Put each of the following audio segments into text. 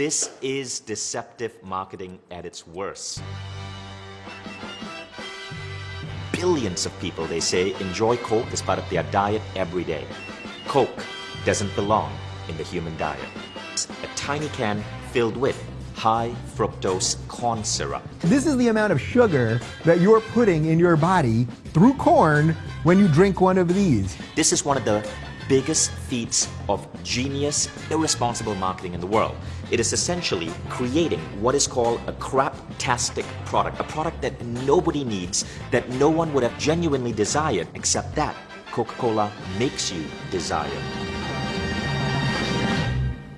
This is deceptive marketing at its worst. Billions of people, they say, enjoy Coke as part of their diet every day. Coke doesn't belong in the human diet. It's a tiny can filled with high fructose corn syrup. This is the amount of sugar that you're putting in your body through corn when you drink one of these. This is one of the biggest feats of genius, irresponsible marketing in the world. It is essentially creating what is called a crap-tastic product, a product that nobody needs, that no one would have genuinely desired, except that Coca-Cola makes you desire.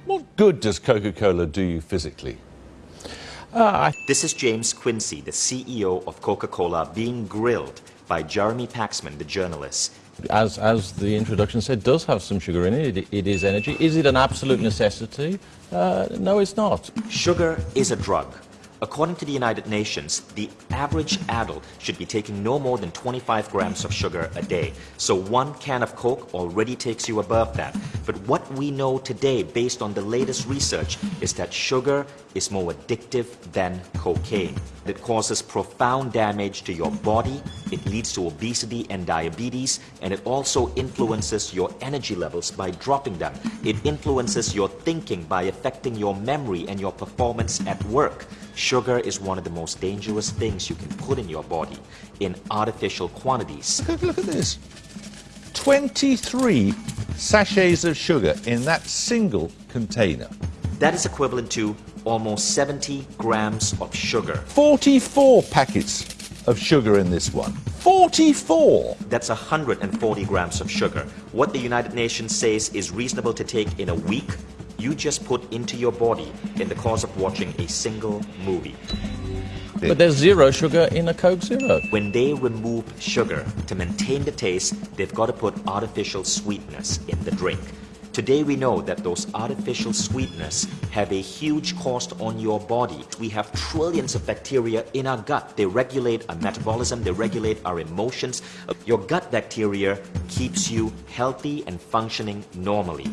What good does Coca-Cola do you physically? Uh, this is James Quincey, the CEO of Coca-Cola, being grilled by Jeremy Paxman, the journalist as, as the introduction said, does have some sugar in it. it. It is energy. Is it an absolute necessity? Uh, no, it's not. Sugar is a drug. According to the United Nations, the average adult should be taking no more than 25 grams of sugar a day. So one can of Coke already takes you above that. But what we know today, based on the latest research, is that sugar is more addictive than cocaine. It causes profound damage to your body, it leads to obesity and diabetes, and it also influences your energy levels by dropping them. It influences your thinking by affecting your memory and your performance at work. Sugar is one of the most dangerous things you can put in your body in artificial quantities. Look, look at this. 23 sachets of sugar in that single container. That is equivalent to almost 70 grams of sugar. 44 packets of sugar in this one. 44! That's 140 grams of sugar. What the United Nations says is reasonable to take in a week you just put into your body in the course of watching a single movie. But there's zero sugar in a Coke Zero. When they remove sugar to maintain the taste, they've got to put artificial sweetness in the drink. Today we know that those artificial sweeteners have a huge cost on your body. We have trillions of bacteria in our gut. They regulate our metabolism, they regulate our emotions. Your gut bacteria keeps you healthy and functioning normally.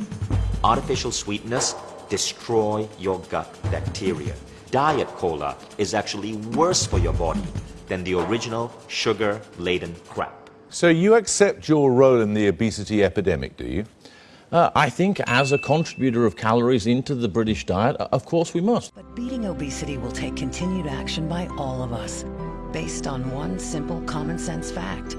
Artificial sweetness destroy your gut bacteria. Diet cola is actually worse for your body than the original sugar-laden crap. So you accept your role in the obesity epidemic, do you? Uh, I think as a contributor of calories into the British diet, of course we must. But beating obesity will take continued action by all of us, based on one simple common sense fact.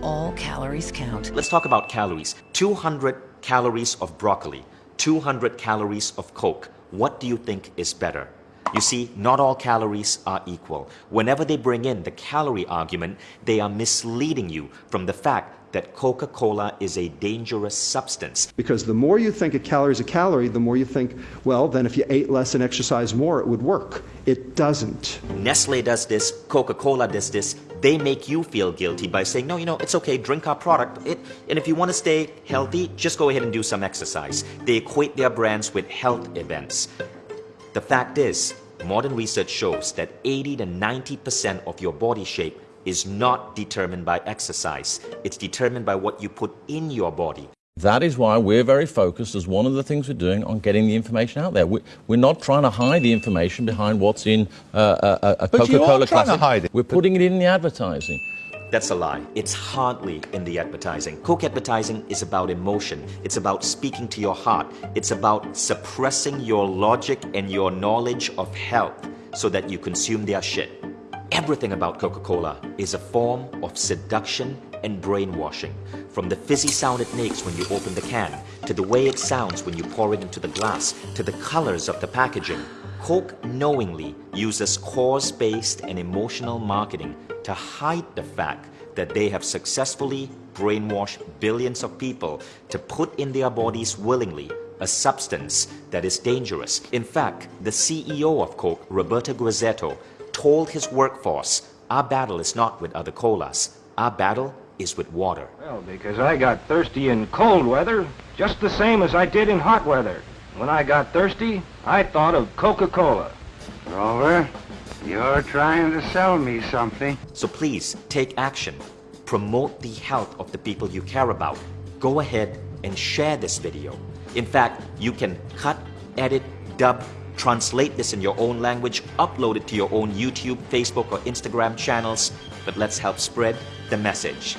All calories count. Let's talk about calories. 200 calories of broccoli 200 calories of Coke, what do you think is better? You see, not all calories are equal. Whenever they bring in the calorie argument, they are misleading you from the fact that Coca-Cola is a dangerous substance. Because the more you think a calorie is a calorie, the more you think, well, then if you ate less and exercised more, it would work. It doesn't. Nestle does this, Coca-Cola does this. They make you feel guilty by saying, no, you know, it's okay, drink our product. It, and if you want to stay healthy, just go ahead and do some exercise. They equate their brands with health events. The fact is, modern research shows that 80 to 90% of your body shape is not determined by exercise. It's determined by what you put in your body. That is why we're very focused, as one of the things we're doing, on getting the information out there. We're not trying to hide the information behind what's in uh, a, a Coca-Cola classic. To hide it. We're putting it in the advertising. That's a lie. It's hardly in the advertising. Coke advertising is about emotion. It's about speaking to your heart. It's about suppressing your logic and your knowledge of health so that you consume their shit. Everything about Coca-Cola is a form of seduction and brainwashing. From the fizzy sound it makes when you open the can, to the way it sounds when you pour it into the glass, to the colors of the packaging, Coke knowingly uses cause-based and emotional marketing to hide the fact that they have successfully brainwashed billions of people to put in their bodies willingly a substance that is dangerous. In fact, the CEO of Coke, Roberto Grassetto, told his workforce, our battle is not with other colas, our battle is with water. Well, because I got thirsty in cold weather, just the same as I did in hot weather. When I got thirsty, I thought of Coca-Cola. Rover, you're trying to sell me something. So please, take action. Promote the health of the people you care about. Go ahead and share this video. In fact, you can cut, edit, dub, Translate this in your own language, upload it to your own YouTube, Facebook, or Instagram channels, but let's help spread the message.